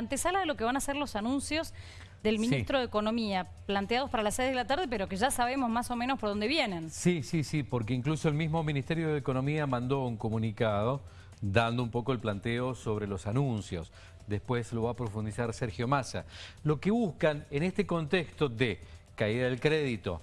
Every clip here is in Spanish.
antesala de lo que van a ser los anuncios del ministro de Economía, planteados para las 6 de la tarde, pero que ya sabemos más o menos por dónde vienen. Sí, sí, sí, porque incluso el mismo Ministerio de Economía mandó un comunicado dando un poco el planteo sobre los anuncios. Después lo va a profundizar Sergio Massa. Lo que buscan en este contexto de caída del crédito,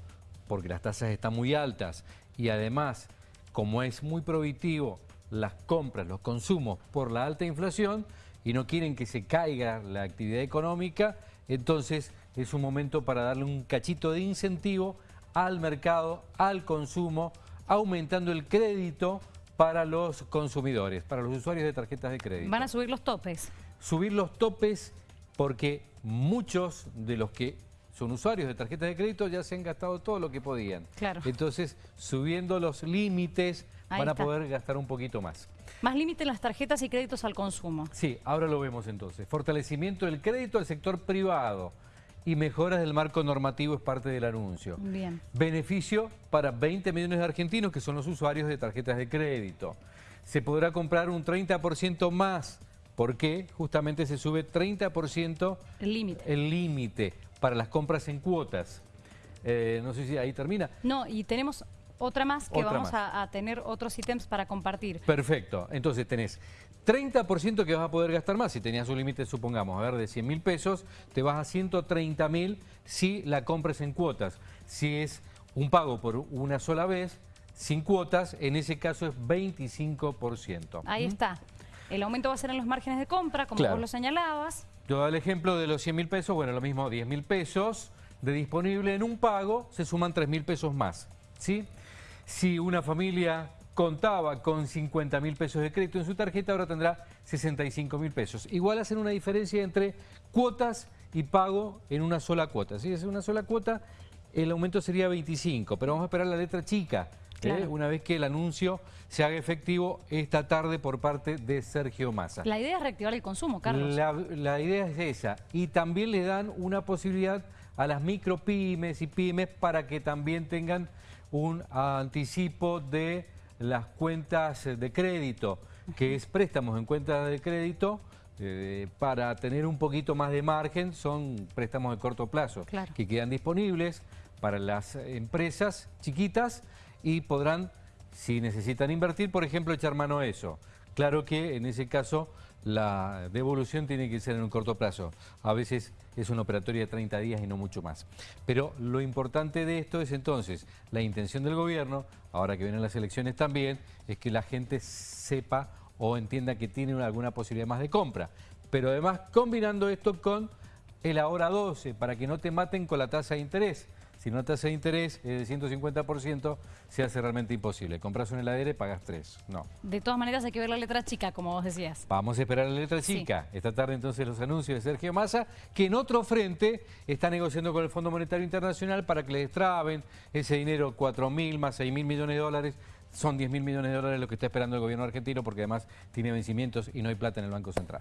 porque las tasas están muy altas y además, como es muy prohibitivo las compras, los consumos por la alta inflación, y no quieren que se caiga la actividad económica, entonces es un momento para darle un cachito de incentivo al mercado, al consumo, aumentando el crédito para los consumidores, para los usuarios de tarjetas de crédito. ¿Van a subir los topes? Subir los topes porque muchos de los que son usuarios de tarjetas de crédito ya se han gastado todo lo que podían. Claro. Entonces, subiendo los límites, van a poder gastar un poquito más. Más límite en las tarjetas y créditos al consumo. Sí, ahora lo vemos entonces. Fortalecimiento del crédito al sector privado y mejoras del marco normativo es parte del anuncio. Bien. Beneficio para 20 millones de argentinos que son los usuarios de tarjetas de crédito. Se podrá comprar un 30% más porque justamente se sube 30% el límite. El límite para las compras en cuotas. Eh, no sé si ahí termina. No, y tenemos otra más que vamos a, tener otros ítems para compartir. Perfecto. Entonces tenés 30% que vas a poder gastar más. Si tenías un límite, supongamos, a ver, de 100 mil pesos, te vas a 130 mil si la compras en cuotas. Si es un pago por una sola vez, sin cuotas, en ese caso es 25%. Ahí ¿Mm? está. El aumento va a ser en los márgenes de compra, como vos lo señalabas. Yo doy el ejemplo de los 100 mil pesos, bueno, lo mismo 10 mil pesos de disponible en un pago, se suman 3 mil pesos más, ¿sí? Si una familia contaba con 50 mil pesos de crédito en su tarjeta, ahora tendrá 65 mil pesos. Igual hacen una diferencia entre cuotas y pago en una sola cuota. Si es una sola cuota, el aumento sería 25, pero vamos a esperar la letra chica, ¿eh? una vez que el anuncio se haga efectivo esta tarde por parte de Sergio Massa. La idea es reactivar el consumo, Carlos. La, la idea es esa. Y también le dan una posibilidad a las micropymes y pymes para que también tengan un anticipo de las cuentas de crédito, que es préstamos en cuentas de crédito, eh, para tener un poquito más de margen, son préstamos de corto plazo, que quedan disponibles para las empresas chiquitas y podrán, si necesitan invertir, por ejemplo, echar mano a eso. Claro que en ese caso la devolución tiene que ser en un corto plazo. A veces es una operatoria de 30 días y no mucho más. Pero lo importante de esto es entonces la intención del gobierno, ahora que vienen las elecciones también, es que la gente sepa o entienda que tiene alguna posibilidad más de compra. Pero además combinando esto con el ahora 12, para que no te maten con la tasa de interés si no tasa de interés es del 150%, se hace realmente imposible. Compras un heladera y pagas tres. No. De todas maneras hay que ver la letra chica, como vos decías. Vamos a esperar la letra chica. Esta tarde entonces los anuncios de Sergio Massa, que en otro frente está negociando con el Fondo Monetario Internacional para que le destraben ese dinero, 4 mil más 6 mil millones de dólares. Son 10 mil millones de dólares lo que está esperando el gobierno argentino porque además tiene vencimientos y no hay plata en el Banco Central.